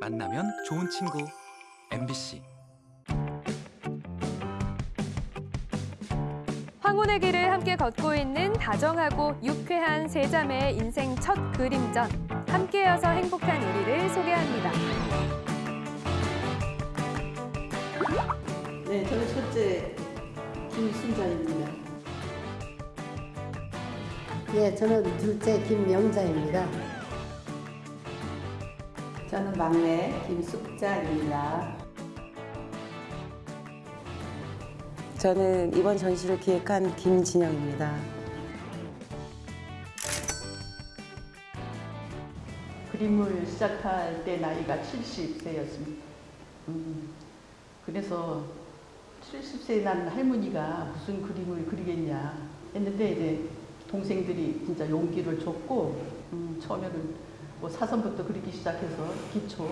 만나면 좋은 친구 MBC 황혼의 길을 함께 걷고 있는 다정하고 유쾌한 세 자매의 인생 첫 그림전. 함께여서 행복한 우리를 소개합니다. 네, 저는 첫째 김순자입니다. 예, 저는 둘째 김영자입니다. 저는 막내 김숙자입니다. 저는 이번 전시를 기획한 김진영입니다. 그림을 시작할 때 나이가 70세였습니다. 음, 그래서 70세 난 할머니가 무슨 그림을 그리겠냐 했는데 이제 동생들이 진짜 용기를 줬고 음, 처음에는 뭐 사선부터 그리기 시작해서 기초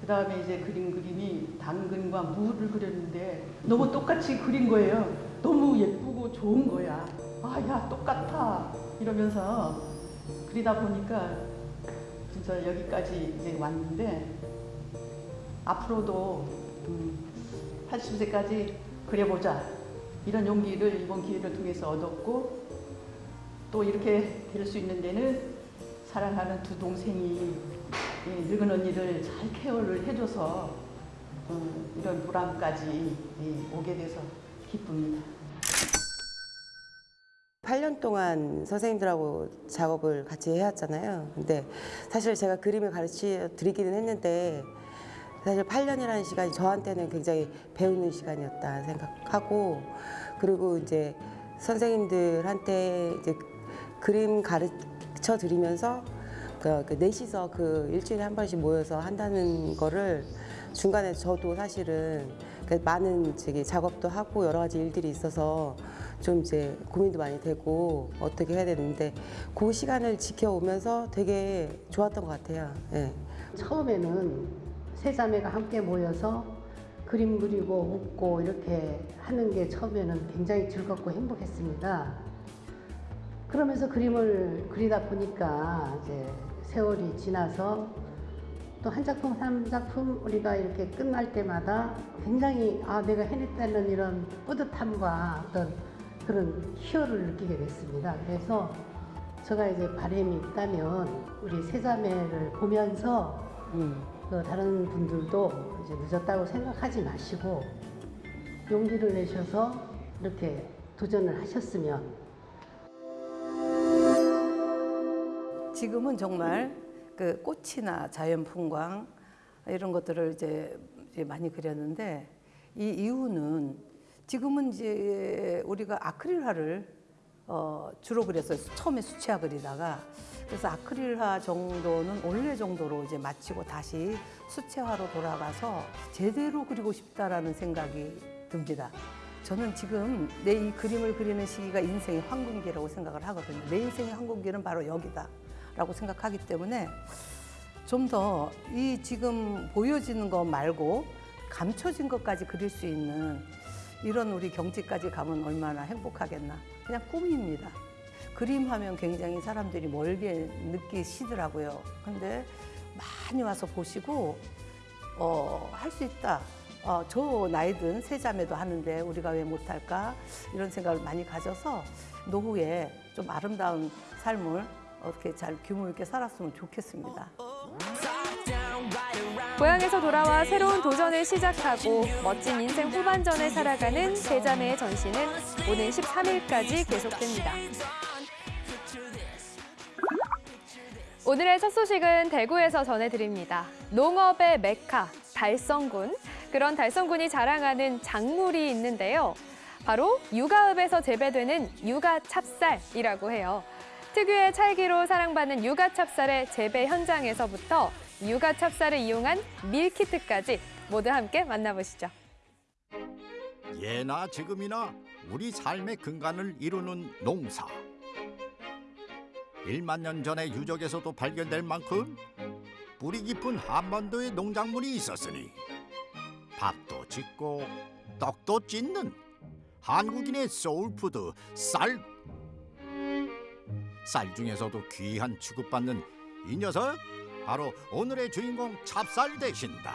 그 다음에 이제 그린 그림이 당근과 무를 그렸는데 너무 똑같이 그린 거예요. 너무 예쁘고 좋은 거야. 아, 야, 똑같아. 이러면서 그리다 보니까 진짜 여기까지 이제 왔는데 앞으로도 음, 80세까지 그려보자. 이런 용기를 이번 기회를 통해서 얻었고 또 이렇게 될 수 있는 데는 사랑하는 두 동생이 이 늙은 언니를 잘 케어를 해줘서 어, 이런 보람까지 예, 오게 돼서 기쁩니다. 8년 동안 선생님들하고 작업을 같이 해왔잖아요. 근데 사실 제가 그림을 가르쳐 드리기는 했는데 사실 8년이라는 시간이 저한테는 굉장히 배우는 시간이었다 생각하고 그리고 이제 선생님들한테 이제 그림 가르 쳐 드리면서 그, 그 넷이서 그 일주일에 한 번씩 모여서 한다는 거를 중간에 저도 사실은 그 많은 저기 작업도 하고 여러 가지 일들이 있어서 좀 이제 고민도 많이 되고 어떻게 해야 되는데 그 시간을 지켜오면서 되게 좋았던 것 같아요. 예. 처음에는 세 자매가 함께 모여서 그림 그리고 웃고 이렇게 하는 게 처음에는 굉장히 즐겁고 행복했습니다. 그러면서 그림을 그리다 보니까 이제 세월이 지나서 또 한 작품 한 작품 우리가 이렇게 끝날 때마다 굉장히 아 내가 해냈다는 이런 뿌듯함과 어떤 그런 희열을 느끼게 됐습니다. 그래서 제가 이제 바람이 있다면 우리 세자매를 보면서 음. 그 다른 분들도 이제 늦었다고 생각하지 마시고 용기를 내셔서 이렇게 도전을 하셨으면 지금은 정말 그 꽃이나 자연 풍광 이런 것들을 이제, 많이 그렸는데 이 이유는 지금은 이제 우리가 아크릴화를 어, 주로 그렸어요. 처음에 수채화 그리다가 그래서 아크릴화 정도는 원래 정도로 이제 마치고 다시 수채화로 돌아가서 제대로 그리고 싶다라는 생각이 듭니다. 저는 지금 내 이 그림을 그리는 시기가 인생의 황금기라고 생각을 하거든요. 내 인생의 황금기는 바로 여기다. 라고 생각하기 때문에 좀 더 이 지금 보여지는 것 말고 감춰진 것까지 그릴 수 있는 이런 우리 경지까지 가면 얼마나 행복하겠나. 그냥 꿈입니다. 그림하면 굉장히 사람들이 멀게 느끼시더라고요. 근데 많이 와서 보시고, 어, 할 수 있다. 어, 저 나이 든 세 자매도 하는데 우리가 왜 못할까? 이런 생각을 많이 가져서 노후에 좀 아름다운 삶을 어떻게 잘 규모 있게 살았으면 좋겠습니다. 고향에서 돌아와 새로운 도전을 시작하고 멋진 인생 후반전을 살아가는 세 자매의 전시는 오는 13일까지 계속됩니다. 오늘의 첫 소식은 대구에서 전해드립니다. 농업의 메카, 달성군. 그런 달성군이 자랑하는 작물이 있는데요. 바로 육아읍에서 재배되는 육아 찹쌀이라고 해요. 특유의 찰기로 사랑받는 육아 찹쌀의 재배 현장에서부터 육아 찹쌀을 이용한 밀키트까지 모두 함께 만나보시죠. 예나 지금이나 우리 삶의 근간을 이루는 농사. 1만 년 전의 유적에서도 발견될 만큼 뿌리 깊은 한반도의 농작물이 있었으니 밥도 짓고 떡도 찧는 한국인의 soul food 쌀. 쌀 중에서도 귀한 취급받는 이 녀석 바로 오늘의 주인공 찹쌀 되신다.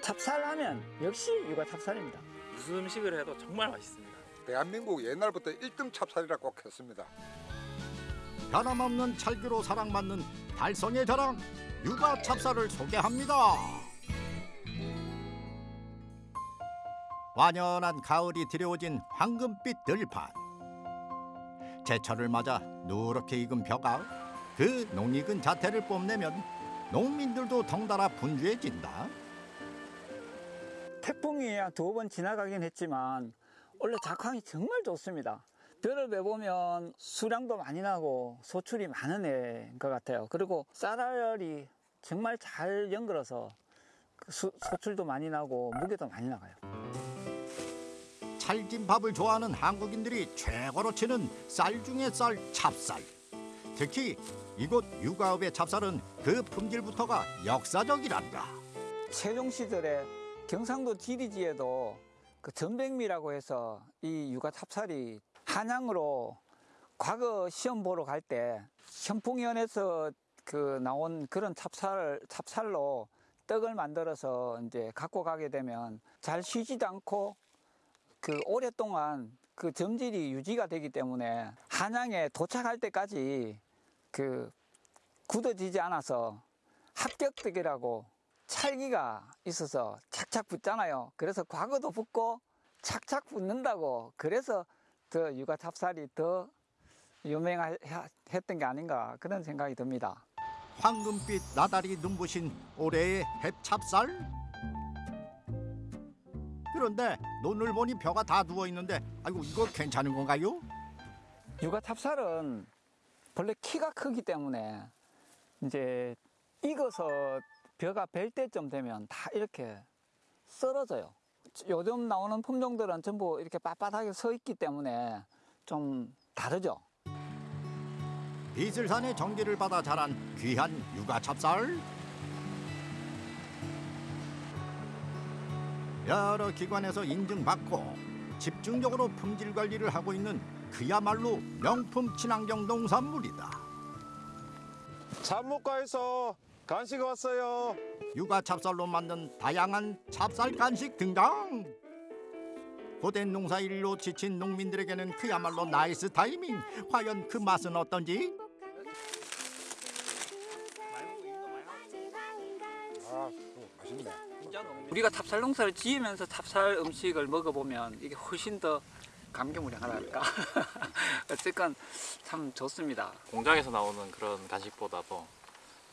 찹쌀하면 역시 육아 찹쌀입니다. 무슨 음식을 해도 정말 맛있습니다. 대한민국 옛날부터 1등 찹쌀이라 꼭 했습니다. 변함없는 찰기로 사랑받는 달성의 자랑 육아 찹쌀을 소개합니다. 완연한 가을이 들여오진 황금빛 들판. 제철을 맞아 누렇게 익은 벼가 그 농익은 자태를 뽐내면 농민들도 덩달아 분주해진다. 태풍이 두 번 지나가긴 했지만 원래 작황이 정말 좋습니다. 벼를 매보면 수량도 많이 나고 소출이 많은 애인 것 같아요. 그리고 쌀알이 정말 잘 연결어서 그 수- 소출도 많이 나고 무게도 많이 나가요. 찰진 밥을 좋아하는 한국인들이 최고로 치는 쌀 중에 쌀 찹쌀. 특히 이곳 육아읍의 찹쌀은 그 품질부터가 역사적이란다. 세종 시절에 경상도 지리지에도 그 전백미라고 해서 이 육아 찹쌀이 한양으로 과거 시험 보러 갈 때 현풍위원회에서 그 나온 그런 찹쌀 찹쌀로 떡을 만들어서 이제 갖고 가게 되면 잘 쉬지도 않고 그 오랫동안 그 점질이 유지가 되기 때문에 한양에 도착할 때까지 그 굳어지지 않아서 합격떡이라고 찰기가 있어서 착착 붙잖아요. 그래서 과거도 붙고 착착 붙는다고 그래서 더 육아 찹쌀이 더 유명했던 게 아닌가 그런 생각이 듭니다. 황금빛 나달이 눈부신 올해의 햇찹쌀? 그런데 눈을 보니 벼가 다 누워 있는데 아이고 이거 괜찮은 건가요? 육아 찹쌀은 본래 키가 크기 때문에 이제 익어서 벼가 벨 때쯤 되면 다 이렇게 썰어져요. 요즘 나오는 품종들은 전부 이렇게 빳빳하게 서 있기 때문에 좀 다르죠. 비슬산의 전기를 받아 자란 귀한 육아 찹쌀. 여러 기관에서 인증받고 집중적으로 품질 관리를 하고 있는 그야말로 명품 친환경 농산물이다. 작목반에서 간식 왔어요. 유가 찹쌀로 만든 다양한 찹쌀 간식 등장. 고된 농사 일로 지친 농민들에게는 그야말로 nice timing. 과연 그 맛은 어떤지? 아, 음, 맛있네. 우리가 찹쌀 농사를 지으면서 찹쌀 음식을 먹어보면 이게 훨씬 더 감개무량하달까. 어쨌건 참 좋습니다. 공장에서 나오는 그런 간식보다도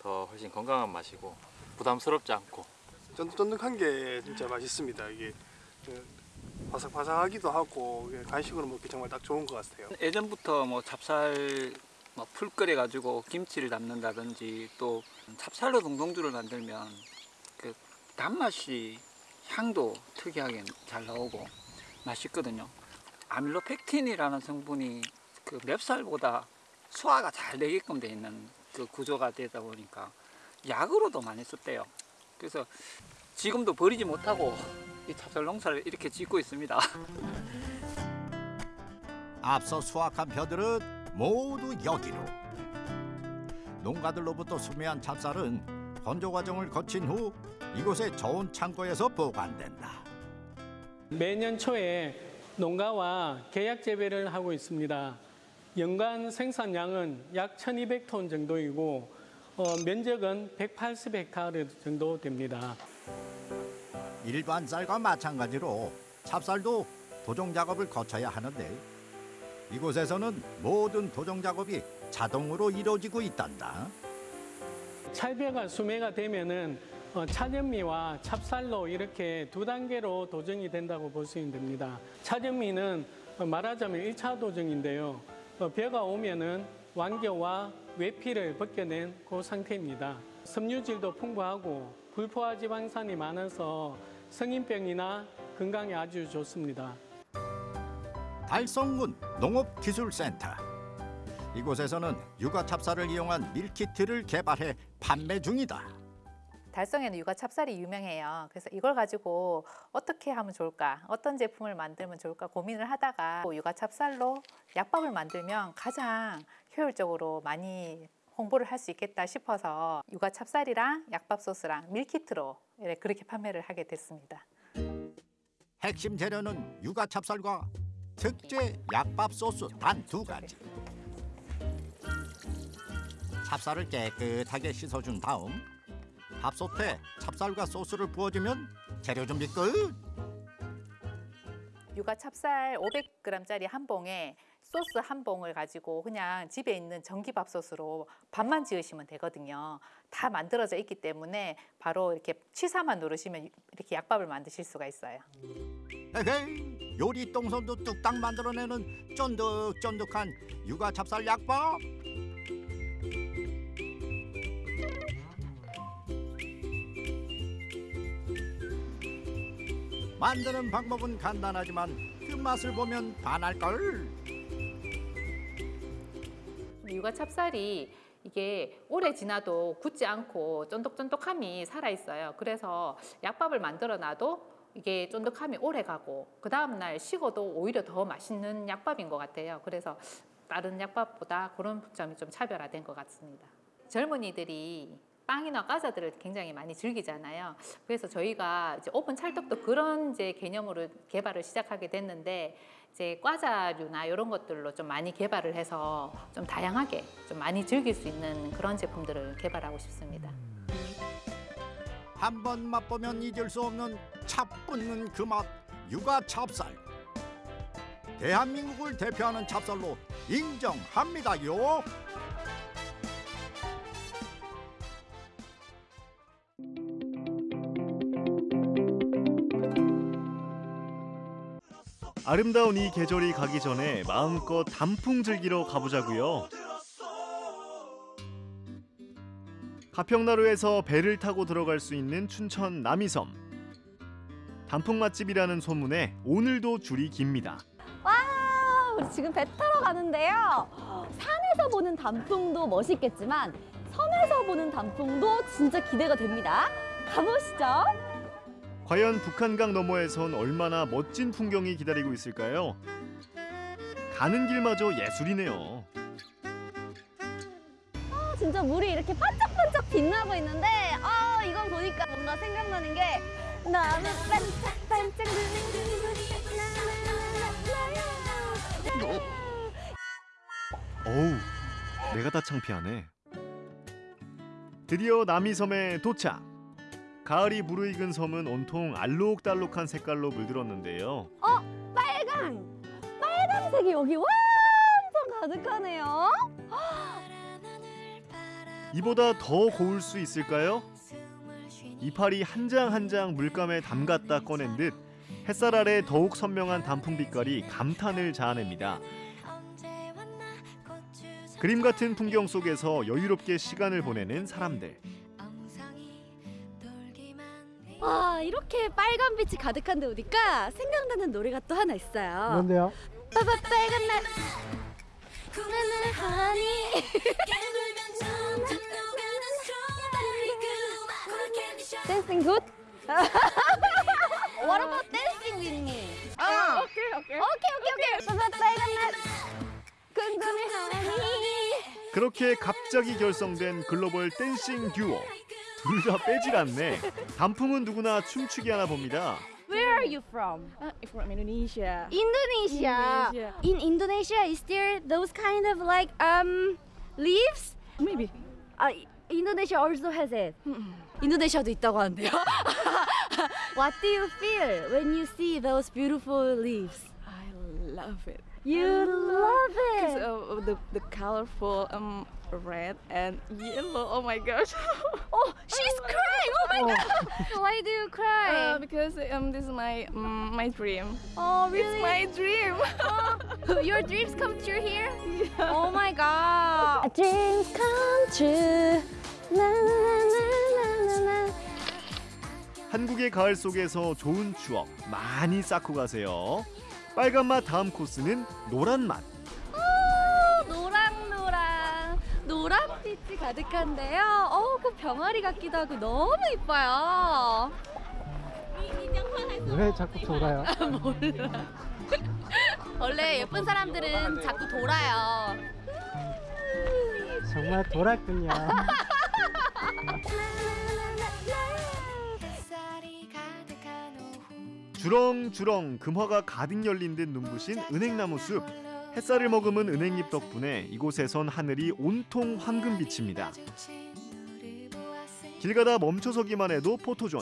더 훨씬 건강한 맛이고 부담스럽지 않고 쫀득쫀득한 게 진짜 맛있습니다. 이게 그 바삭바삭하기도 하고 간식으로 먹기 정말 딱 좋은 것 같아요. 예전부터 뭐 찹쌀 뭐풀 끓여 가지고 김치를 담는다든지 또 찹쌀로 동동주를 만들면 그 단맛이 향도 특이하게 잘 나오고 맛있거든요. 아밀로펙틴이라는 성분이 그 맵쌀보다 소화가 잘 되게끔 돼 있는 그 구조가 되다 보니까 약으로도 많이 썼대요. 그래서 지금도 버리지 못하고 이 찹쌀 농사를 이렇게 짓고 있습니다. 앞서 수확한 벼들은 모두 여기로. 농가들로부터 수매한 찹쌀은 건조 과정을 거친 후 이곳의 저온 창고에서 보관된다. 매년 초에 농가와 계약 재배를 하고 있습니다. 연간 생산량은 약 1200톤 정도이고 어, 면적은 180헥타르 정도 됩니다. 일반 쌀과 마찬가지로 찹쌀도 도종 작업을 거쳐야 하는데 이곳에서는 모든 도종 작업이 자동으로 이루어지고 있단다. 찰벼가 수매가 되면은 어, 차전미와 찹쌀로 이렇게 두 단계로 도정이 된다고 보시면 됩니다. 차전미는 어, 말하자면 1차 도정인데요. 어, 벼가 오면은 완겨와 외피를 벗겨낸 그 상태입니다. 섬유질도 풍부하고 불포화 지방산이 많아서 성인병이나 건강에 아주 좋습니다. 달성군 농업기술센터 이곳에서는 육아 찹쌀을 이용한 밀키트를 개발해 판매 중이다. 달성에는 육아 찹쌀이 유명해요. 그래서 이걸 가지고 어떻게 하면 좋을까, 어떤 제품을 만들면 좋을까 고민을 하다가 육아 찹쌀로 약밥을 만들면 가장 효율적으로 많이 홍보를 할 수 있겠다 싶어서 육아 찹쌀이랑 약밥 소스랑 밀키트로 예, 그렇게 판매를 하게 됐습니다. 핵심 재료는 육아 찹쌀과 특제 약밥 소스 단 두 가지. 찹쌀을 깨끗하게 씻어준 다음 밥솥에 찹쌀과 소스를 부어주면 재료 준비 끝. 육아 찹쌀 500g짜리 한 봉에 소스 한 봉을 가지고 그냥 집에 있는 전기밥솥으로 밥만 지으시면 되거든요. 다 만들어져 있기 때문에 바로 이렇게 취사만 누르시면 이렇게 약밥을 만드실 수가 있어요. 에헤이 요리 똥손도 뚝딱 만들어내는 쫀득쫀득한 육아 찹쌀 약밥. 만드는 방법은 간단하지만 그 맛을 보면 반할 걸. 육아 찹쌀이 이게 오래 지나도 굳지 않고 쫀득쫀득함이 살아 있어요. 그래서 약밥을 만들어 놔도 이게 쫀득함이 오래 가고 그 다음 날 식어도 오히려 더 맛있는 약밥인 것 같아요. 그래서 다른 약밥보다 그런 점이 좀 차별화된 것 같습니다. 젊은이들이 빵이나 과자들을 굉장히 많이 즐기잖아요. 그래서 저희가 이제 오픈 찰떡도 그런 이제 개념으로 개발을 시작하게 됐는데 이제 과자류나 이런 것들로 좀 많이 개발을 해서 좀 다양하게 좀 많이 즐길 수 있는 그런 제품들을 개발하고 싶습니다. 한 번 맛보면 잊을 수 없는 차붙는 그 맛 육아 찹쌀. 대한민국을 대표하는 찹쌀로 인정합니다요. 아름다운 이 계절이 가기 전에 마음껏 단풍 즐기러 가보자고요. 가평나루에서 배를 타고 들어갈 수 있는 춘천 남이섬. 단풍 맛집이라는 소문에 오늘도 줄이 깁니다. 와, 우리 지금 배 타러 가는데요. 산에서 보는 단풍도 멋있겠지만 섬에서 보는 단풍도 진짜 기대가 됩니다. 가보시죠. 과연 북한강 너머에선 얼마나 멋진 풍경이 기다리고 있을까요? 가는 길마저 예술이네요. 아, 진짜 물이 이렇게 반짝반짝 빛나고 있는데 아, 이건 보니까 뭔가 생각나는 게 나는 반짝반짝 어우, 내가 다 창피하네. 드디어 남이섬에 도착. 가을이 무르익은 섬은 온통 알록달록한 색깔로 물들었는데요. 어, 빨강! 빨간색이 여기 완전 가득하네요. 이보다 더 고울 수 있을까요? 이파리 한 장 한 장 물감에 담갔다 꺼낸 듯 햇살 아래 더욱 선명한 단풍 빛깔이 감탄을 자아냅니다. 그림 같은 풍경 속에서 여유롭게 시간을 보내는 사람들. 와, 이렇게 빨간 빛이 가득한 데 오니까 생각나는 노래가 또 하나 있어요. 뭔데요? 빠빠 빨간 날 나는 하니 Dancing good? What about dancing with me? 아, 오케이 오케이 오케이 오케이 오케이 빠빠 빨간 날 궁금해하니 그렇게 갑자기 결성된 글로벌 댄싱 듀오. 둘 다 빼질 않네. 단풍은 누구나 춤추게 하나 봅니다. Where are you from? from Indonesia. Indonesia. Indonesia. In Indonesia, is there those kind of like um leaves? Maybe. 아, Indonesia also has it. 인도네시아도 있다고 하는데요. What do you feel when you see those beautiful leaves? I love it. You love Because it. of the the colorful um red and yellow. Oh my gosh. Oh, she's crying. Oh my god. Why do you cry? Uh, because um this is my um, my dream. oh, really? It's my dream. Oh, your dreams come true here? Oh my god. Dreams come true. Na, na, na, na, na, na. 한국의 가을 속에서 좋은 추억 많이 쌓고 가세요. 빨간 맛 다음 코스는 노란 맛. 노랑노랑 노란 빛이 가득한데요. 어, 그 병아리 같기도 하고 너무 이뻐요. 왜 자꾸 돌아요? 몰라. 원래 예쁜 사람들은 자꾸 돌아요. 정말 돌았군요. 주렁주렁 금화가 가득 열린 듯 눈부신 은행나무 숲. 햇살을 머금은 은행잎 덕분에 이곳에선 하늘이 온통 황금빛입니다. 길 가다 멈춰서기만 해도 포토존.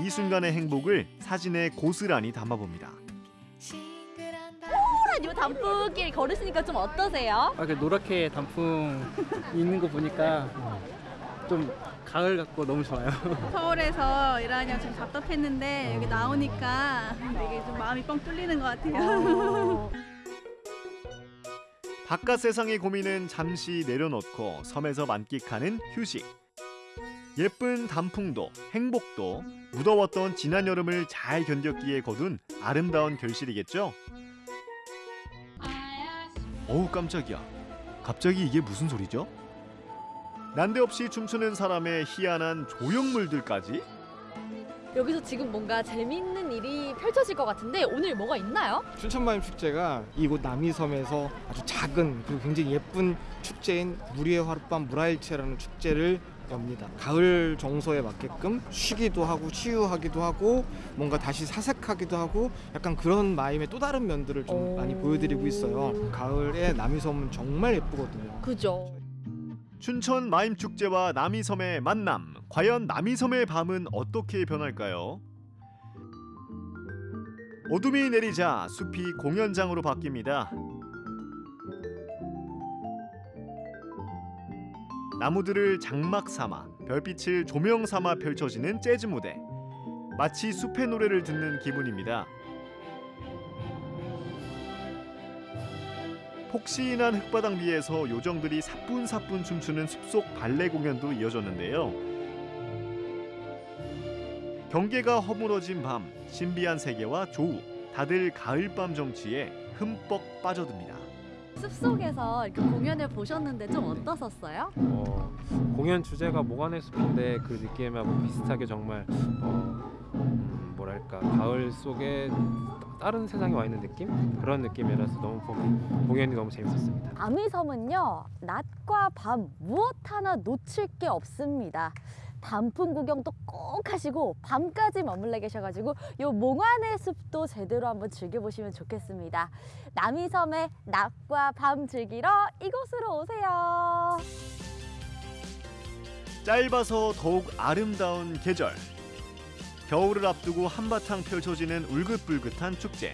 이 순간의 행복을 사진에 고스란히 담아봅니다. 요 단풍길 걸으시니까 좀 어떠세요? 아, 그 노랗게 단풍 있는 거 보니까 좀 가을 같고 너무 좋아요. 서울에서 일하냐 좀 답답했는데 여기 나오니까 되게 좀 마음이 뻥 뚫리는 것 같아요. 바깥 세상의 고민은 잠시 내려놓고 섬에서 만끽하는 휴식. 예쁜 단풍도 행복도 무더웠던 지난 여름을 잘 견뎠기에 거둔 아름다운 결실이겠죠? 어우 깜짝이야. 갑자기 이게 무슨 소리죠? 난데없이 춤추는 사람의 희한한 조형물들까지? 여기서 지금 뭔가 재밌는 일이 펼쳐질 것 같은데 오늘 뭐가 있나요? 춘천마임 축제가 이곳 남이섬에서 아주 작은 그리고 굉장히 예쁜 축제인 무리의 하룻밤 무라일체라는 축제를 엽니다. 가을 정서에 맞게끔 쉬기도 하고 치유하기도 하고 뭔가 다시 사색하기도 하고 약간 그런 마임의 또 다른 면들을 좀 많이 보여드리고 있어요. 가을에 남이섬은 정말 예쁘거든요. 그죠. 춘천 마임 축제와 남이섬의 만남. 과연 남이섬의 밤은 어떻게 변할까요? 어둠이 내리자 숲이 공연장으로 바뀝니다. 나무들을 장막 삼아 별빛을 조명 삼아 펼쳐지는 재즈 무대. 마치 숲의 노래를 듣는 기분입니다. 폭신한 흙바닥 위에서 요정들이 사뿐사뿐 춤추는 숲속 발레 공연도 이어졌는데요. 경계가 허물어진 밤, 신비한 세계와 조우, 다들 가을밤 정취에 흠뻑 빠져듭니다. 숲속에서 이렇게 공연을 보셨는데 좀 어떠셨어요? 어, 공연 주제가 모관의 숲인데 그 느낌하고 비슷하게 정말 어, 음, 뭐랄까 가을 속에 다른 세상에 와 있는 느낌 그런 느낌이라서 너무 보기, 공연이 너무 재밌었습니다. 남이섬은요 낮과 밤 무엇 하나 놓칠 게 없습니다. 단풍 구경도 꼭 하시고 밤까지 머물러 계셔가지고 요 몽환의 숲도 제대로 한번 즐겨보시면 좋겠습니다. 남이섬의 낮과 밤 즐기러 이곳으로 오세요. 짧아서 더욱 아름다운 계절. 겨울을 앞두고 한바탕 펼쳐지는 울긋불긋한 축제.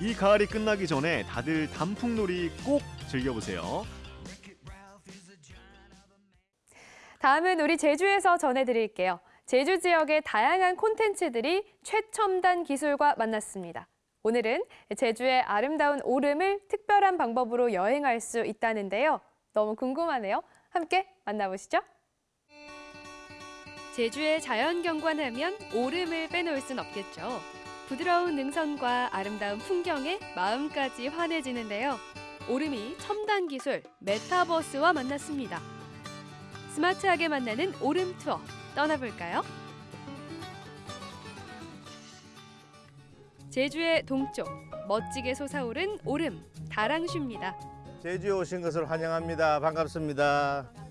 이 가을이 끝나기 전에 다들 단풍놀이 꼭 즐겨보세요. 다음은 우리 제주에서 전해드릴게요. 제주 지역의 다양한 콘텐츠들이 최첨단 기술과 만났습니다. 오늘은 제주의 아름다운 오름을 특별한 방법으로 여행할 수 있다는데요. 너무 궁금하네요. 함께 만나보시죠. 제주의 자연 경관하면 오름을 빼놓을 순 없겠죠. 부드러운 능선과 아름다운 풍경에 마음까지 환해지는데요. 오름이 첨단 기술 메타버스와 만났습니다. 스마트하게 만나는 오름 투어 떠나볼까요? 제주의 동쪽 멋지게 솟아오른 오름 다랑슈입니다. 제주에 오신 것을 환영합니다. 반갑습니다.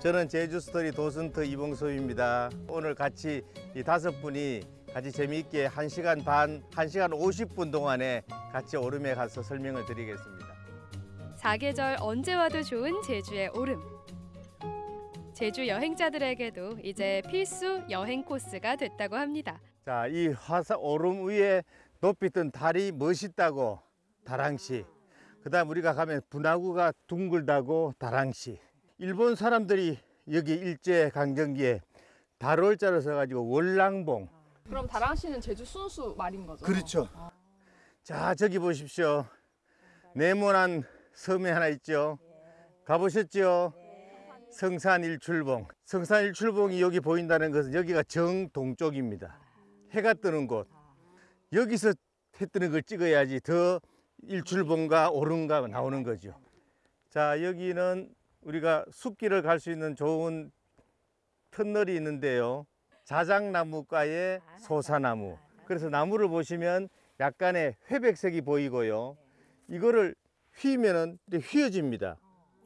저는 제주 스토리 도슨트 이봉섭입니다. 오늘 같이 이 다섯 분이 같이 재미있게 한시간 반, 한시간 50분 동안에 같이 오름에 가서 설명을 드리겠습니다. 사계절 언제 와도 좋은 제주의 오름. 제주 여행자들에게도 이제 필수 여행 코스가 됐다고 합니다. 자, 이 화사 오름 위에 높이 뜬 달이 멋있다고 다랑시. 그다음 우리가 가면 분화구가 둥글다고 다랑시. 일본 사람들이 여기 일제 강점기에 달월자로 써가지고 월랑봉. 그럼 다랑 씨는 제주 순수 말인 거죠? 그렇죠. 자, 저기 보십시오. 네모난 섬이 하나 있죠. 가보셨죠? 성산 일출봉. 성산 일출봉이 여기 보인다는 것은 여기가 정동쪽입니다. 해가 뜨는 곳. 여기서 해 뜨는 걸 찍어야지 더 일출봉과 오름가 나오는 거죠. 자, 여기는 우리가 숲길을 갈 수 있는 좋은 터널이 있는데요. 자작나무과의 소사나무. 그래서 나무를 보시면 약간의 회백색이 보이고요. 이거를 휘면은 휘어집니다.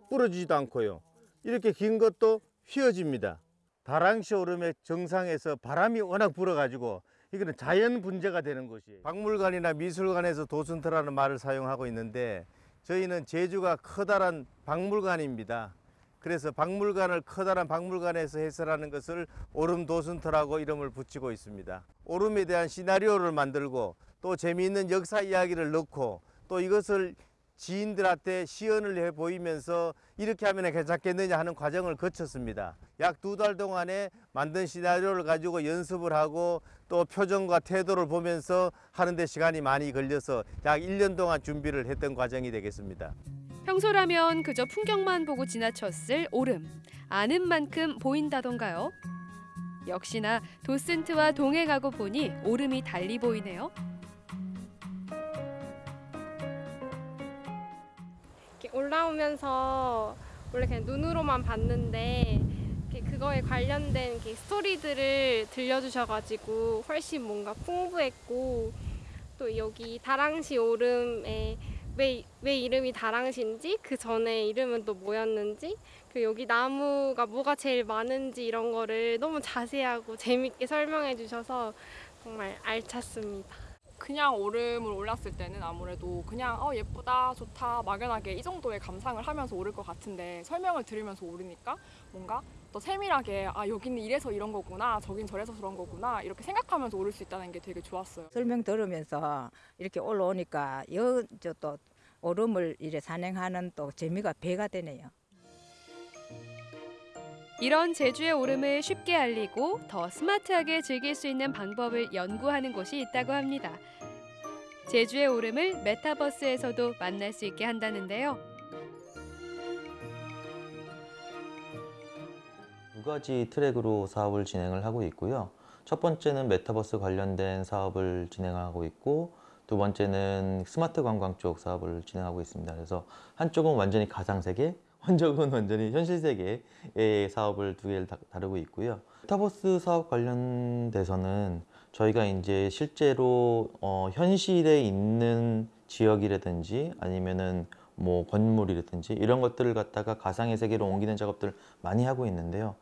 부러지지도 않고요. 이렇게 긴 것도 휘어집니다. 다랑시 오름의 정상에서 바람이 워낙 불어가지고 이거는 자연 분재가 되는 것이에요. 박물관이나 미술관에서 도슨트라는 말을 사용하고 있는데 저희는 제주가 커다란 박물관입니다. 그래서 박물관을 커다란 박물관에서 해설하는 것을 오름 도슨트라고 이름을 붙이고 있습니다. 오름에 대한 시나리오를 만들고 또 재미있는 역사 이야기를 넣고 또 이것을 지인들한테 시연을 해 보이면서 이렇게 하면 괜찮겠느냐 하는 과정을 거쳤습니다. 약 두 달 동안에 만든 시나리오를 가지고 연습을 하고 또 표정과 태도를 보면서 하는데 시간이 많이 걸려서 약 1년 동안 준비를 했던 과정이 되겠습니다. 평소라면 그저 풍경만 보고 지나쳤을 오름. 아는 만큼 보인다던가요? 역시나 도슨트와 동행하고 보니 오름이 달리 보이네요. 이렇게 올라오면서 원래 그냥 눈으로만 봤는데 그거에 관련된 스토리들을 들려주셔가지고 훨씬 뭔가 풍부했고 또 여기 다랑시 오름에 왜, 왜 이름이 다랑시인지 그 전에 이름은 또 뭐였는지 그리고 여기 나무가 뭐가 제일 많은지 이런 거를 너무 자세하고 재밌게 설명해 주셔서 정말 알찼습니다. 그냥 오름을 올랐을 때는 아무래도 그냥 어 예쁘다 좋다 막연하게 이 정도의 감상을 하면서 오를 것 같은데 설명을 들으면서 오르니까 뭔가 더 세밀하게 아 여기는 이래서 이런 거구나 저긴 저래서 그런 거구나 이렇게 생각하면서 오를 수 있다는 게 되게 좋았어요. 설명 들으면서 이렇게 올라오니까 여저또 오름을 이래 산행하는 또 재미가 배가 되네요. 이런 제주의 오름을 쉽게 알리고 더 스마트하게 즐길 수 있는 방법을 연구하는 곳이 있다고 합니다. 제주의 오름을 메타버스에서도 만날 수 있게 한다는데요. 가지 트랙으로 사업을 진행을 하고 있고요. 첫 번째는 메타버스 관련된 사업을 진행하고 있고 두 번째는 스마트 관광 쪽 사업을 진행하고 있습니다. 그래서 한쪽은 완전히 가상 세계, 한쪽은 완전히 현실 세계의 사업을 두 개를 다, 다루고 있고요. 메타버스 사업 관련돼서는 저희가 이제 실제로 어, 현실에 있는 지역이라든지 아니면은 뭐 건물이라든지 이런 것들을 갖다가 가상의 세계로 옮기는 작업들을 많이 하고 있는데요.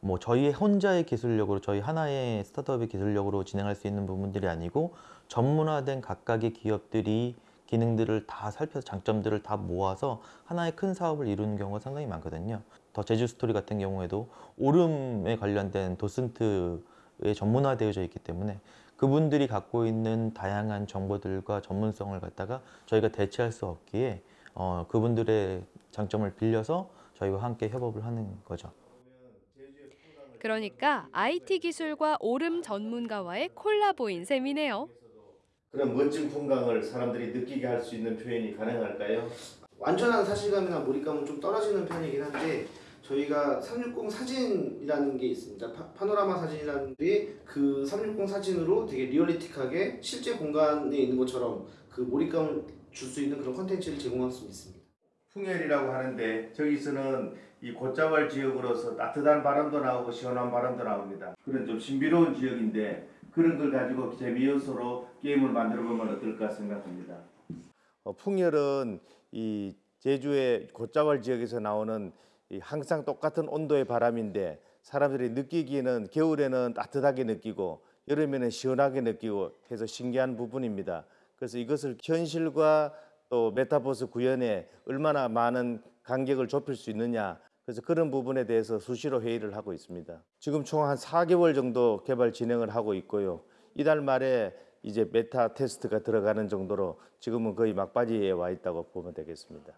뭐 저희 혼자의 기술력으로 저희 하나의 스타트업의 기술력으로 진행할 수 있는 부분들이 아니고 전문화된 각각의 기업들이 기능들을 다 살펴서 장점들을 다 모아서 하나의 큰 사업을 이루는 경우가 상당히 많거든요. 더 제주 스토리 같은 경우에도 오름에 관련된 도슨트에 전문화되어져 있기 때문에 그분들이 갖고 있는 다양한 정보들과 전문성을 갖다가 저희가 대체할 수 없기에 어, 그분들의 장점을 빌려서 저희와 함께 협업을 하는 거죠. 그러니까 IT 기술과 오름 전문가와의 콜라보인 셈이네요. 그런 멋진 풍광을 사람들이 느끼게 할 수 있는 표현이 가능할까요? 완전한 사실감이나 몰입감은 좀 떨어지는 편이긴 한데 저희가 360 사진이라는 게 있습니다. 파, 파노라마 사진이라는 게 그 360 사진으로 되게 리얼리틱하게 실제 공간에 있는 것처럼 그 몰입감을 줄 수 있는 그런 컨텐츠를 제공할 수 있습니다. 풍열이라고 하는데 저기서는 이 곶자왈 지역으로서 따뜻한 바람도 나오고 시원한 바람도 나옵니다. 그런 좀 신비로운 지역인데 그런 걸 가지고 재미 요소로 게임을 만들어 보면 어떨까 생각합니다. 어, 풍열은 이 제주의 곶자왈 지역에서 나오는 이 항상 똑같은 온도의 바람인데 사람들이 느끼기에는 겨울에는 따뜻하게 느끼고 여름에는 시원하게 느끼고 해서 신기한 부분입니다. 그래서 이것을 현실과 또 메타버스 구현에 얼마나 많은 간격을 좁힐 수 있느냐 그래서 그런 부분에 대해서 수시로 회의를 하고 있습니다. 지금 총 한 4개월 정도 개발 진행을 하고 있고요. 이달 말에 이제 메타 테스트가 들어가는 정도로 지금은 거의 막바지에 와 있다고 보면 되겠습니다.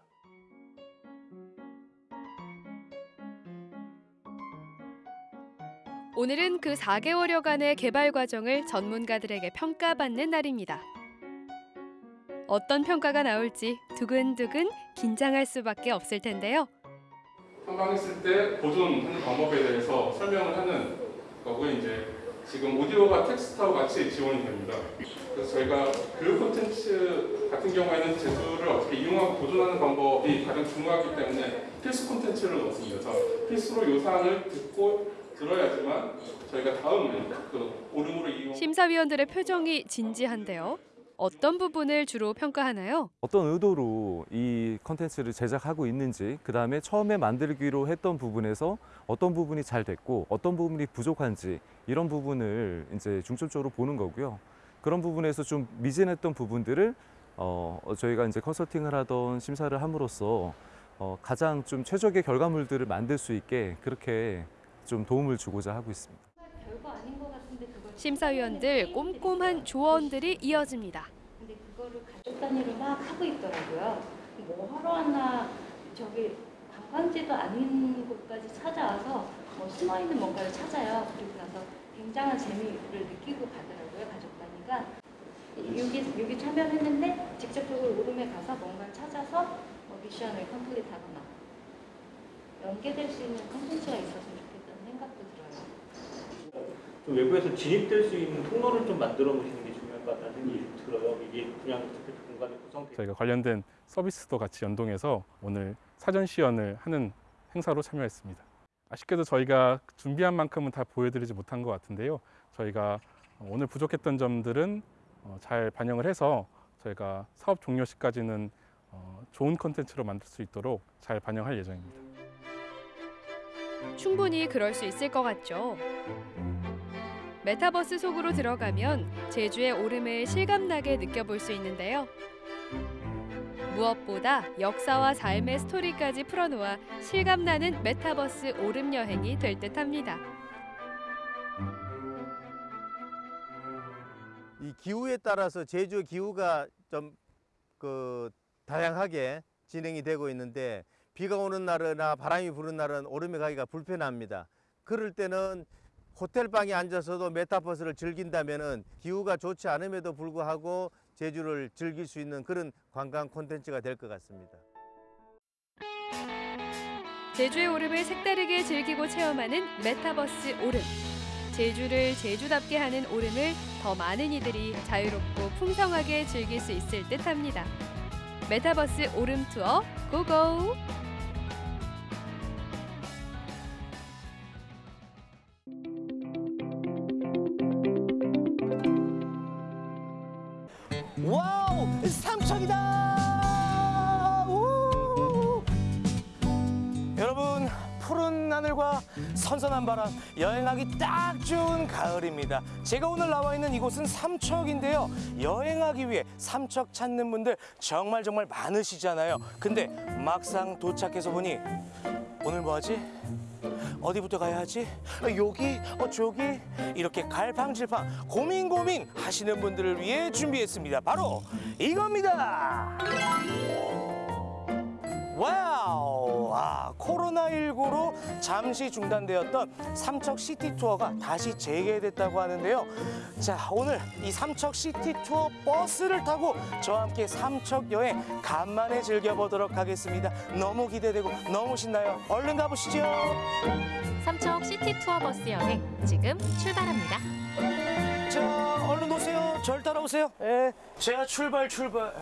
오늘은 그 4개월여간의 개발 과정을 전문가들에게 평가받는 날입니다. 어떤 평가가 나올지 두근두근 긴장할 수밖에 없을 텐데요. 탐방했을 때 보존하는 방법에 대해서 설명을 하는 거고 이제 지금 오디오가 텍스트와 같이 지원이 됩니다. 그래서 저희가 교육 콘텐츠 같은 경우에는 제주를 어떻게 이용하고 보존하는 방법이 가장 중요하기 때문에 필수 콘텐츠를 넣었습니다. 그래서 필수로 요 사항을 듣고 들어야지만 저희가 다음에 그 오름으로 이용 심사위원들의 표정이 진지한데요. 어떤 부분을 주로 평가하나요? 어떤 의도로 이 컨텐츠를 제작하고 있는지 그 다음에 처음에 만들기로 했던 부분에서 어떤 부분이 잘 됐고 어떤 부분이 부족한지 이런 부분을 이제 중점적으로 보는 거고요. 그런 부분에서 좀 미진했던 부분들을 어, 저희가 이제 컨설팅을 하던 심사를 함으로써 어, 가장 좀 최적의 결과물들을 만들 수 있게 그렇게 좀 도움을 주고자 하고 있습니다. 심사위원들 꼼꼼한 조언들이 이어집니다. 근데 그거를 가족 단위로 막 하고 있더라고요. 뭐 하러 왔나 저기 관광지도 아닌 곳까지 찾아와서 뭐 숨어 있는 뭔가를 찾아요. 그리고 나서 굉장한 재미를 느끼고 가더라고요. 가족 단위가 여기 여기 참여했는데 직접적으로 오름에 가서 뭔가를 찾아서 뭐 미션을 컴플릿하거나 연계될 수 있는 컨텐츠가 있었으면 좋겠다는 생각도 들어요. 좀 외부에서 진입될 수 있는 통로를 좀 만들어 놓으시는 게 중요할 것 같다는 생각이 좀 들어요. 이게 그냥 공간에 구성되어 저희가 관련된 서비스도 같이 연동해서 오늘 사전 시연을 하는 행사로 참여했습니다. 아쉽게도 저희가 준비한 만큼은 다 보여드리지 못한 것 같은데요. 저희가 오늘 부족했던 점들은 어, 잘 반영을 해서 저희가 사업 종료 시까지는 어, 좋은 컨텐츠로 만들 수 있도록 잘 반영할 예정입니다. 충분히 그럴 수 있을 것 같죠. 메타버스 속으로 들어가면 제주의 오름을 실감나게 느껴볼 수 있는데요. 무엇보다 역사와 삶의 스토리까지 풀어놓아 실감나는 메타버스 오름 여행이 될 듯합니다. 이 기후에 따라서 제주 기후가 좀 그 다양하게 진행이 되고 있는데 비가 오는 날이나 바람이 부는 날은 오름에 가기가 불편합니다. 그럴 때는 호텔 방에 앉아서도 메타버스를 즐긴다면은 기후가 좋지 않음에도 불구하고 제주를 즐길 수 있는 그런 관광 콘텐츠가 될 것 같습니다. 제주의 오름을 색다르게 즐기고 체험하는 메타버스 오름. 제주를 제주답게 하는 오름을 더 많은 이들이 자유롭고 풍성하게 즐길 수 있을 듯합니다. 메타버스 오름 투어 고고! 선선한 바람 여행하기 딱 좋은 가을입니다 제가 오늘 나와 있는 이곳은 삼척인데요 여행하기 위해 삼척 찾는 분들 정말 정말 많으시잖아요 근데 막상 도착해서 보니 오늘 뭐하지? 어디부터 가야 하지? 어, 여기? 어, 저기? 이렇게 갈팡질팡 고민 고민 하시는 분들을 위해 준비했습니다. 바로 이겁니다. Wow! 아, 코로나19로 잠시 중단되었던 삼척 시티 투어가 다시 재개됐다고 하는데요. 자, 오늘 이 삼척 시티 투어 버스를 타고 저와 함께 삼척 여행 간만에 즐겨보도록 하겠습니다. 너무 기대되고 너무 신나요. 얼른 가보시죠. 삼척 시티 투어 버스 여행 지금 출발합니다. 자, 얼른 오세요. 절 따라오세요. 예, 제가 출발 출발.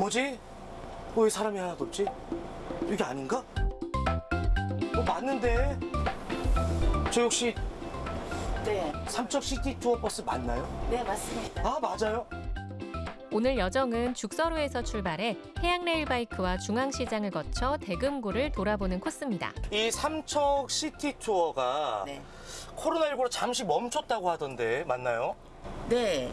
뭐지? 왜 사람이 하나도 없지? 이게 아닌가? 어, 맞는데? 저 혹시 네. 삼척 시티 투어 버스 맞나요? 네, 맞습니다. 아, 맞아요? 오늘 여정은 죽서루에서 출발해 해양레일바이크와 중앙시장을 거쳐 대금굴을 돌아보는 코스입니다. 이 삼척 시티 투어가 코로나19로 잠시 멈췄다고 하던데 맞나요? 네.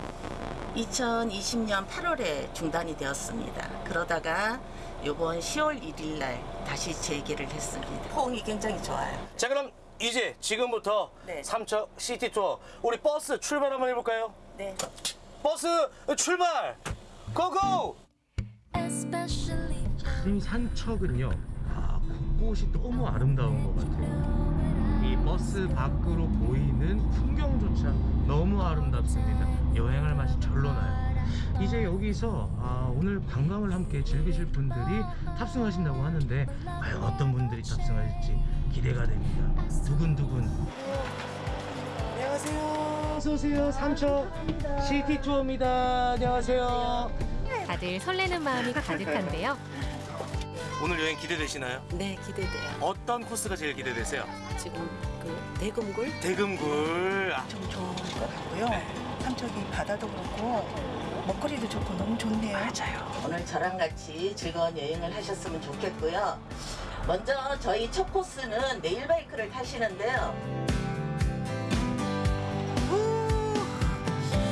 2020년 8월에 중단이 되었습니다. 그러다가 이번 10월 1일 날 다시 재개를 했습니다. 호응이 굉장히 좋아요. 자, 그럼 이제 지금부터 삼척 시티 투어 우리 버스 출발 한번 해볼까요? 네. 버스 출발! Go go! 이 삼척은요, 아, 곳곳이 너무 아름다운 것 같아요. 이 버스 밖으로 보이는 풍경조차 너무 아름답습니다. 여행할 맛이 절로 나요. 이제 여기서 아, 오늘 관광을 함께 즐기실 분들이 탑승하신다고 하는데 과연 어떤 분들이 탑승하실지 기대가 됩니다. 두근두근. 안녕하세요. 어서 오세요. 삼척 시티 투어입니다. 안녕하세요. 다들 설레는 마음이 가득한데요. 오늘 여행 기대되시나요? 네, 기대돼요. 어떤 코스가 제일 기대되세요? 지금 그 대금굴 대금굴. 아, 좀 좋은 것 같고요. 삼척이 바다도 그렇고 먹거리도 좋고 너무 좋네요. 맞아요. 오늘 저랑 같이 즐거운 여행을 하셨으면 좋겠고요. 먼저 저희 첫 코스는 네일바이크를 타시는데요.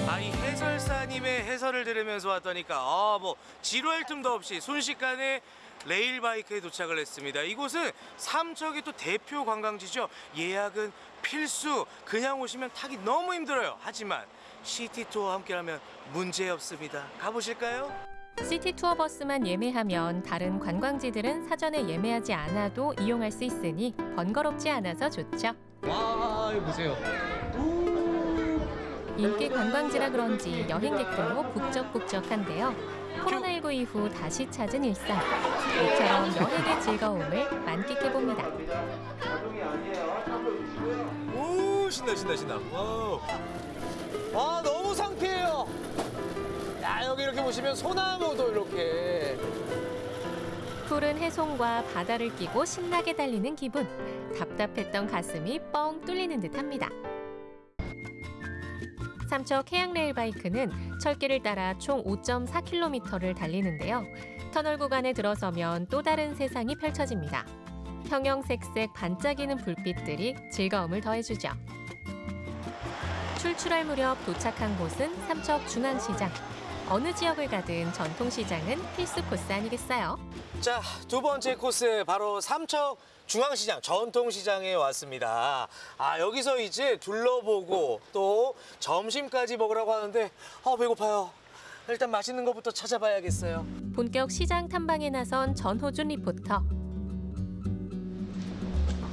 아, 이 해설사님의 해설을 들으면서 왔다니까 아, 뭐 지루할 틈도 없이 순식간에 레일바이크에 도착을 했습니다. 이곳은 삼척의 또 대표 관광지죠. 예약은 필수. 그냥 오시면 타기 너무 힘들어요. 하지만 시티 투어와 함께하면 문제 없습니다. 가보실까요? 시티 투어 버스만 예매하면 다른 관광지들은 사전에 예매하지 않아도 이용할 수 있으니 번거롭지 않아서 좋죠. 와, 이거 보세요. 인기 관광지라 그런지 여행객들로 북적북적한데요. 코로나19 이후 다시 찾은 일상. 이처럼 여행의 즐거움을 만끽해봅니다. 오, 신나, 신나, 신나. Wow. 아, 너무 상쾌해요. 야, 여기 이렇게 보시면 소나무도 이렇게. 푸른 해송과 바다를 끼고 신나게 달리는 기분. 답답했던 가슴이 뻥 뚫리는 듯합니다. 삼척 해양레일 바이크는 철길을 따라 총 5.4km를 달리는데요. 터널 구간에 들어서면 또 다른 세상이 펼쳐집니다. 형형색색 반짝이는 불빛들이 즐거움을 더해주죠. 출출할 무렵 도착한 곳은 삼척 중앙시장. 어느 지역을 가든 전통시장은 필수 코스 아니겠어요? 자, 두 번째 코스 바로 삼척 중앙시장 전통시장에 왔습니다. 아, 여기서 이제 둘러보고 또 점심까지 먹으라고 하는데 아, 배고파요. 일단 맛있는 것부터 찾아봐야겠어요. 본격 시장 탐방에 나선 전호준 리포터.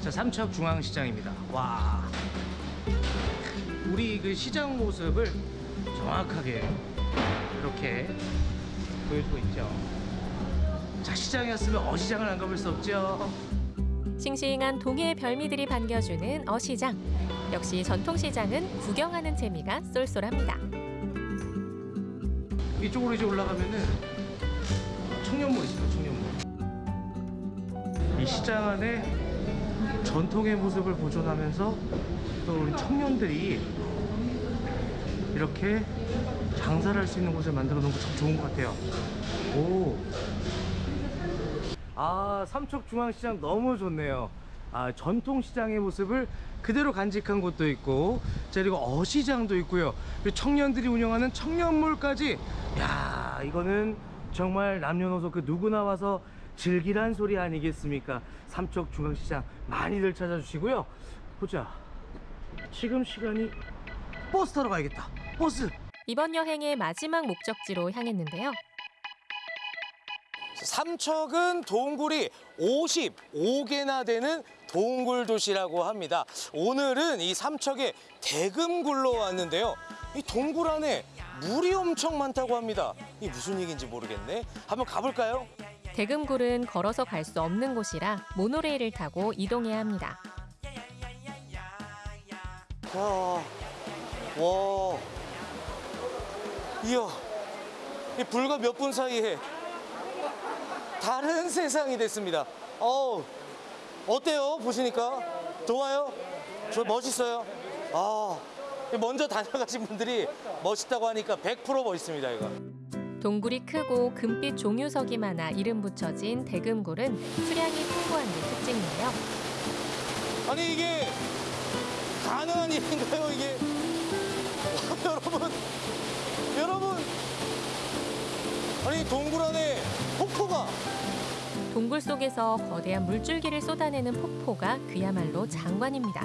자, 삼척 중앙시장입니다. 와. 우리 그 시장 모습을 정확하게 이렇게 보여주고 있죠. 자, 시장에 왔으면 어시장을 안 가볼 수 없죠. 싱싱한 동해의 별미들이 반겨주는 어시장. 역시 전통시장은 구경하는 재미가 쏠쏠합니다. 이쪽으로 이제 올라가면은 청년몰 있어요, 청년몰. 이 시장 안에 전통의 모습을 보존하면서 또 우리 청년들이 이렇게 장사를 할 수 있는 곳을 만들어 놓은 거참 좋은 것 같아요. 오. 아, 삼척중앙시장 너무 좋네요. 아, 전통시장의 모습을 그대로 간직한 곳도 있고, 자, 그리고 어시장도 있고요. 그리고 청년들이 운영하는 청년몰까지. 야, 이거는 정말 남녀노소 그 누구나 와서 즐기란 소리 아니겠습니까? 삼척중앙시장 많이들 찾아주시고요. 보자. 지금 시간이 버스 타러 가야겠다. 버스. 이번 여행의 마지막 목적지로 향했는데요. 삼척은 동굴이 55개나 되는 동굴 도시라고 합니다. 오늘은 이 삼척의 대금굴로 왔는데요. 이 동굴 안에 물이 엄청 많다고 합니다. 이 무슨 얘기인지 모르겠네. 한번 가볼까요? 대금굴은 걸어서 갈 수 없는 곳이라 모노레일을 타고 이동해야 합니다. 와, 와, 이야, 이 불과 몇 분 사이에 다른 세상이 됐습니다. 어우, 어때요? 보시니까 좋아요? 저 멋있어요. 아, 먼저 다녀가신 분들이 멋있다고 하니까 100% 멋있습니다, 이거. 동굴이 크고 금빛 종유석이 많아 이름 붙여진 대금굴은 수량이 풍부한 게 특징이에요. 아니 이게 가능한 일인가요, 이게? 와, 여러분, 여러분, 아니 동굴 안에 폭포가 동굴 속에서 거대한 물줄기를 쏟아내는 폭포가 그야말로 장관입니다.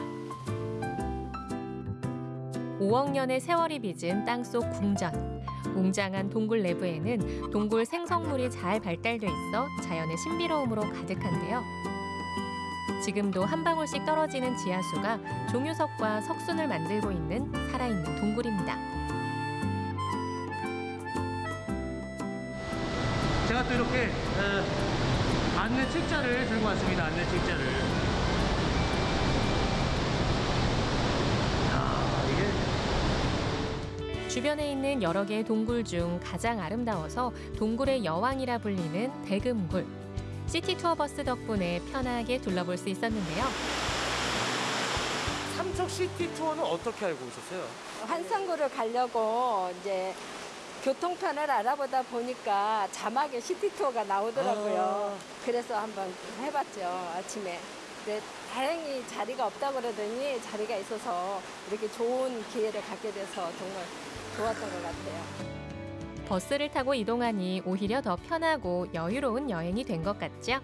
5억 년의 세월이 빚은 땅속 궁전. 웅장한 동굴 내부에는 동굴 생성물이 잘 발달돼 있어 자연의 신비로움으로 가득한데요. 지금도 한 방울씩 떨어지는 지하수가 종유석과 석순을 만들고 있는 살아있는 동굴입니다. 또 이렇게 어, 안내 책자를 들고 왔습니다. 안내 책자를. 이게 주변에 있는 여러 개의 동굴 중 가장 아름다워서 동굴의 여왕이라 불리는 대금굴. 시티 투어 버스 덕분에 편하게 둘러볼 수 있었는데요. 삼척 시티 투어는 어떻게 알고 오셨어요? 환선굴을 가려고 이제 교통편을 알아보다 보니까 자막에 시티 투어가 나오더라고요. 그래서 한번 해봤죠 아침에. 근데 다행히 자리가 없다고 그러더니 자리가 있어서 이렇게 좋은 기회를 갖게 돼서 정말 좋았던 것 같아요. 버스를 타고 이동하니 오히려 더 편하고 여유로운 여행이 된 것 같죠?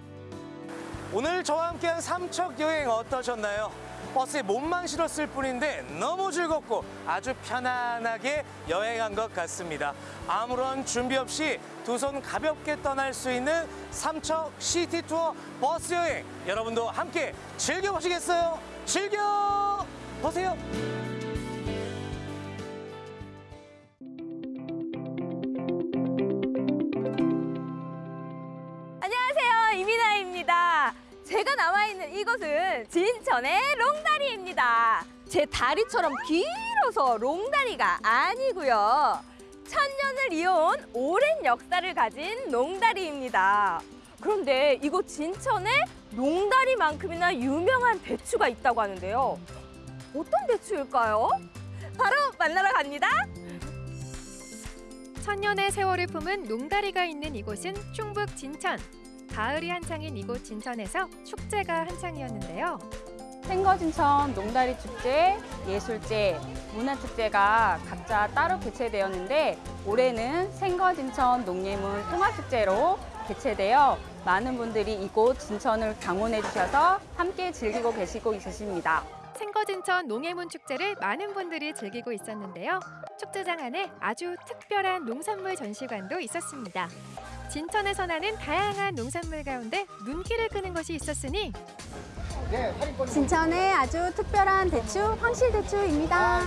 오늘 저와 함께한 삼척 여행 어떠셨나요? 버스에 몸만 실었을 뿐인데 너무 즐겁고 아주 편안하게 여행한 것 같습니다. 아무런 준비 없이 두 손 가볍게 떠날 수 있는 삼척 시티 투어 버스 여행 여러분도 함께 즐겨보시겠어요? 즐겨 보세요. 제가 나와 있는 이곳은 진천의 롱다리입니다. 제 다리처럼 길어서 롱다리가 아니고요. 천년을 이어온 오랜 역사를 가진 농다리입니다. 그런데 이곳 진천에 농다리만큼이나 유명한 대추가 있다고 하는데요. 어떤 대추일까요? 바로 만나러 갑니다. 천년의 세월을 품은 농다리가 있는 이곳은 충북 진천. 가을이 한창인 이곳 진천에서 축제가 한창이었는데요. 생거진천 농다리 축제, 예술제, 문화축제가 각자 따로 개최되었는데 올해는 생거진천 농예문 통합축제로 개최되어 많은 분들이 이곳 진천을 방문해 주셔서 함께 즐기고 계시고 있으십니다. 생거진천 농해문 축제를 많은 분들이 즐기고 있었는데요. 축제장 안에 아주 특별한 농산물 전시관도 있었습니다. 진천에서 나는 다양한 농산물 가운데 눈길을 끄는 것이 있었으니 진천의 아주 특별한 대추, 황실대추입니다.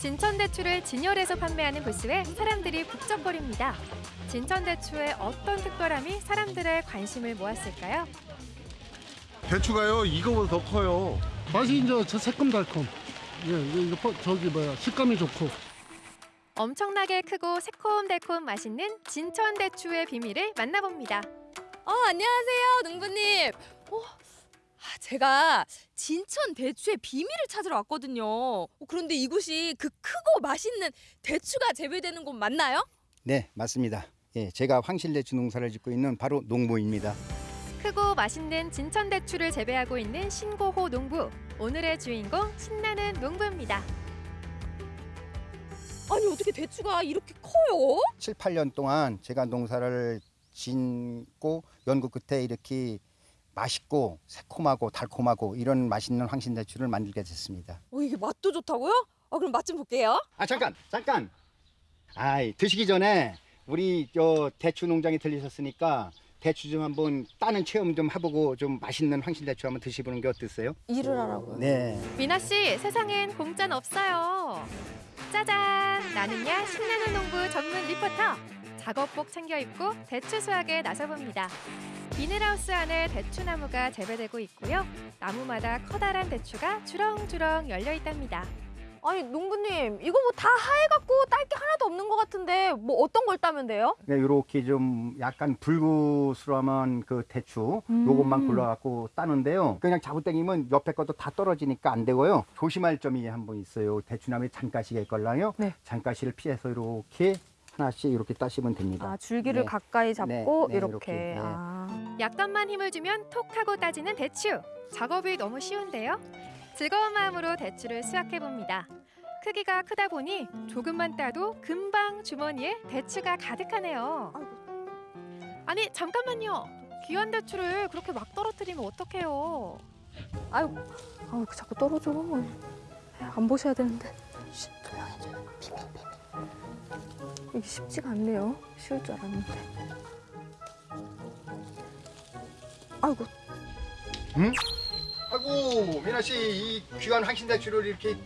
진천 대추를 진열해서 판매하는 부스에 사람들이 북적거립니다. 진천 대추의 어떤 특별함이 사람들의 관심을 모았을까요? 대추가요 이거보다 더 커요. 맛이 이제 저 새콤달콤. 예, 이거, 이거 퍼- 저기 뭐야 식감이 좋고. 엄청나게 크고 새콤달콤 맛있는 진천 대추의 비밀을 만나봅니다. 어, 안녕하세요, 농부님. 어, 아, 제가 진천 대추의 비밀을 찾으러 왔거든요. 어, 그런데 이곳이 그 크고 맛있는 대추가 재배되는 곳 맞나요? 네, 맞습니다. 예, 제가 황실대추 농사를 짓고 있는 바로 농부입니다. 크고 맛있는 진천 대추를 재배하고 있는 신고호 농부. 오늘의 주인공 신나는 농부입니다. 아니 어떻게 대추가 이렇게 커요? 7, 8년 동안 제가 농사를 짓고 연구 끝에 이렇게 맛있고 새콤하고 달콤하고 이런 맛있는 황신대추를 만들게 됐습니다. 어, 이게 맛도 좋다고요? 아, 그럼 맛 좀 볼게요. 아 잠깐 잠깐. 아이 드시기 전에 우리 저 대추 농장에 들리셨으니까 대추 좀 한번 따는 체험 좀 해보고 좀 맛있는 황신대추 한번 드셔보는 게 어땠어요? 일을 하라고요? 네. 미나 씨, 세상엔 공짜는 없어요. 짜잔! 나는야 신나는 농부 전문 리포터. 작업복 챙겨 입고 대추 수확에 나서봅니다. 비닐하우스 안에 대추나무가 재배되고 있고요. 나무마다 커다란 대추가 주렁주렁 열려 있답니다. 아니 농부님 이거 뭐 다 하얘갖고 딸 게 하나도 없는 것 같은데 뭐 어떤 걸 따면 돼요? 네, 이렇게 좀 약간 불구스러운 그 대추 음. 요것만 골라갖고 따는데요. 그냥 자구땡이면 옆에 것도 다 떨어지니까 안 되고요. 조심할 점이 한 번 있어요. 대추나무에 잔가시가 있걸랑요. 네. 잔가시를 피해서 이렇게 하나씩 이렇게 따시면 됩니다. 아 줄기를 네. 가까이 잡고 네, 네, 이렇게. 네. 아. 약간만 힘을 주면 톡 하고 따지는 대추. 작업이 너무 쉬운데요. 즐거운 마음으로 대추를 수확해 봅니다. 크기가 크다 보니 조금만 따도 금방 주머니에 대추가 가득하네요. 아니 잠깐만요. 귀한 대추를 그렇게 막 떨어뜨리면 어떡해요? 아유, 아유 자꾸 떨어져. 안 보셔야 되는데. 쉿, 조용해줘요. 이게 쉽지가 않네요. 쉬울 줄 알았는데. 아이고, 응? 아이고 미나 씨 이 귀한 황신대추를 이렇게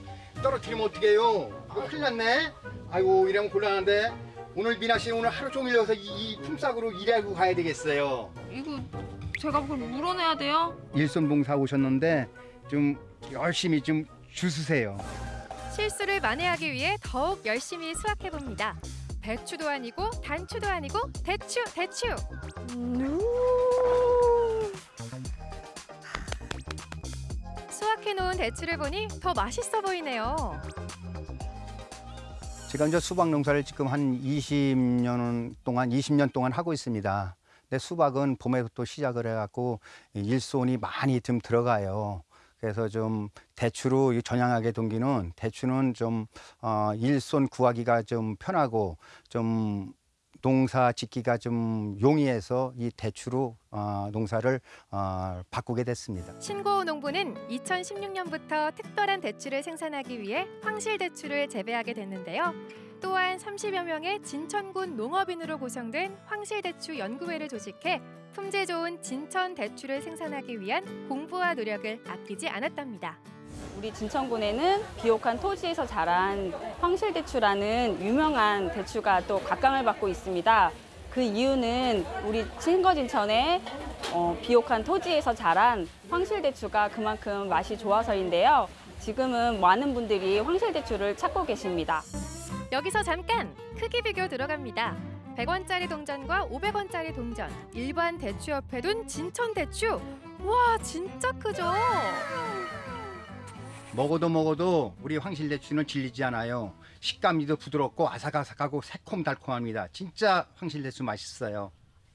떨어뜨리면 어떡해요? 이거 큰일 났네. 아이고 이러면 곤란한데. 오늘 미나 씨 오늘 하루 종일 여기서 이, 이 품삯으로 일하고 가야 되겠어요. 이거 제가 그걸 물어내야 돼요? 일손봉사 오셨는데 좀 열심히 좀 주스세요. 실수를 만회하기 위해 더욱 열심히 수확해 봅니다. 배추도 아니고 단추도 아니고 대추 대추. 준비해놓은 대추를 보니 더 맛있어 보이네요. 제가 이제 수박 농사를 지금 한 20년 동안 20년 동안 하고 있습니다. 근데 수박은 봄에부터 시작을 해갖고 일손이 많이 좀 들어가요. 그래서 좀 대추로 이 전향하게 동기는 대추는 좀 어, 일손 구하기가 좀 편하고 좀 농사 짓기가 좀 용이해서 이 대추로 어, 농사를 어, 바꾸게 됐습니다. 신고호 농부는 2016년부터 특별한 대추를 생산하기 위해 황실 대추를 재배하게 됐는데요. 또한 30여 명의 진천군 농업인으로 구성된 황실 대추 연구회를 조직해 품질 좋은 진천 대추를 생산하기 위한 공부와 노력을 아끼지 않았답니다. 우리 진천군에는 비옥한 토지에서 자란 황실대추라는 유명한 대추가 또 각광을 받고 있습니다. 그 이유는 우리 신거진천의 어, 비옥한 토지에서 자란 황실대추가 그만큼 맛이 좋아서인데요. 지금은 많은 분들이 황실대추를 찾고 계십니다. 여기서 잠깐 크기 비교 들어갑니다. 100원짜리 동전과 500원짜리 동전, 일반 대추 옆에 둔 진천 대추. 와, 진짜 크죠? 먹어도 먹어도 우리 황실대추는 질리지 않아요. 식감이도 부드럽고 아삭아삭하고 새콤달콤합니다. 진짜 황실대추 맛있어요.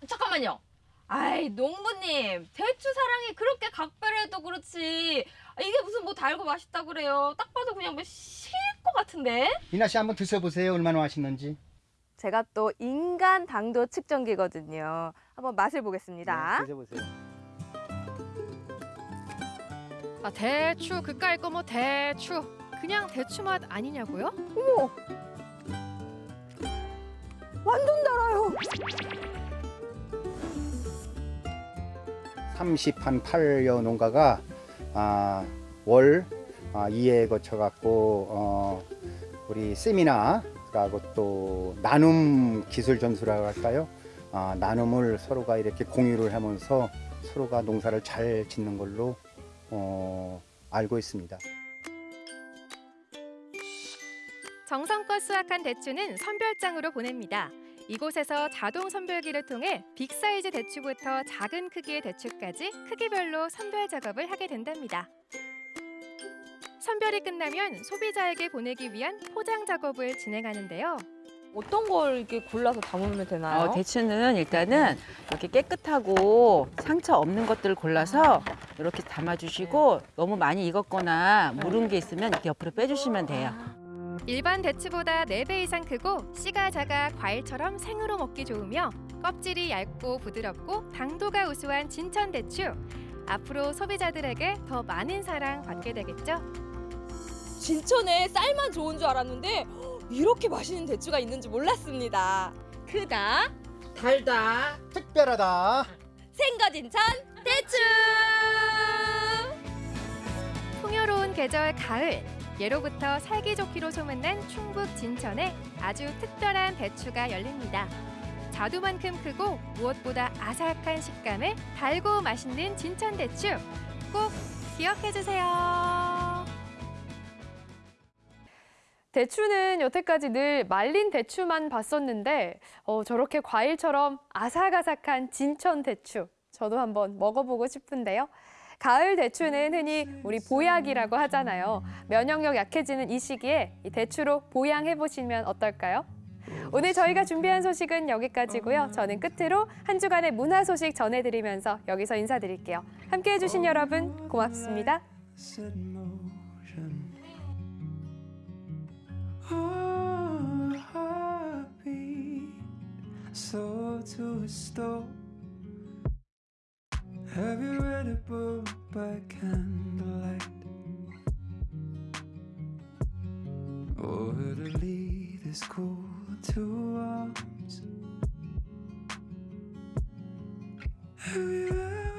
잠깐만요. 아이 농부님 대추 사랑이 그렇게 각별해도 그렇지 아, 이게 무슨 뭐 달고 맛있다 그래요. 딱 봐도 그냥 뭐 실 것 같은데. 이나 씨 한번 드셔보세요. 얼마나 맛있는지. 제가 또 인간 당도 측정기거든요. 한번 맛을 보겠습니다. 네, 드셔보세요. 아, 대추 그까이 거 뭐 대추. 그냥 대추 맛 아니냐고요? 어머! 완전 달아요. 30한 8여 농가가 아, 월 아, 2회 거쳐 갖고 어, 우리 세미나라고 또 나눔 기술 전수라고 할까요? 아, 나눔을 서로가 이렇게 공유를 하면서 서로가 농사를 잘 짓는 걸로 어, 알고 있습니다. 정성껏 수확한 대추는 선별장으로 보냅니다. 이곳에서 자동 선별기를 통해 빅 사이즈 대추부터 작은 크기의 대추까지 크기별로 선별 작업을 하게 된답니다. 선별이 끝나면 소비자에게 보내기 위한 포장 작업을 진행하는데요. 어떤 걸 이렇게 골라서 담으면 되나요? 어, 대추는 일단은 이렇게 깨끗하고 상처 없는 것들을 골라서 이렇게 담아주시고 너무 많이 익었거나 무른 게 있으면 이렇게 옆으로 빼주시면 돼요. 일반 대추보다 4배 이상 크고 씨가 작아 과일처럼 생으로 먹기 좋으며 껍질이 얇고 부드럽고 당도가 우수한 진천 대추. 앞으로 소비자들에게 더 많은 사랑 받게 되겠죠? 진천에 쌀만 좋은 줄 알았는데 이렇게 맛있는 대추가 있는지 몰랐습니다. 크다, 달다, 특별하다. 생거진천 대추. 풍요로운 계절 가을. 예로부터 살기 좋기로 소문난 충북 진천에 아주 특별한 대추가 열립니다. 자두만큼 크고 무엇보다 아삭한 식감에 달고 맛있는 진천 대추 꼭 기억해 주세요. 대추는 여태까지 늘 말린 대추만 봤었는데 어, 저렇게 과일처럼 아삭아삭한 진천 대추 저도 한번 먹어보고 싶은데요. 가을 대추는 흔히 우리 보약이라고 하잖아요. 면역력 약해지는 이 시기에 이 대추로 보양해 보시면 어떨까요? 오늘 저희가 준비한 소식은 여기까지고요. 저는 끝으로 한 주간의 문화 소식 전해드리면서 여기서 인사드릴게요. 함께해 주신 여러분 고맙습니다. So to a stop Have you read a book by candlelight? Or heard a is cool to arms? Have you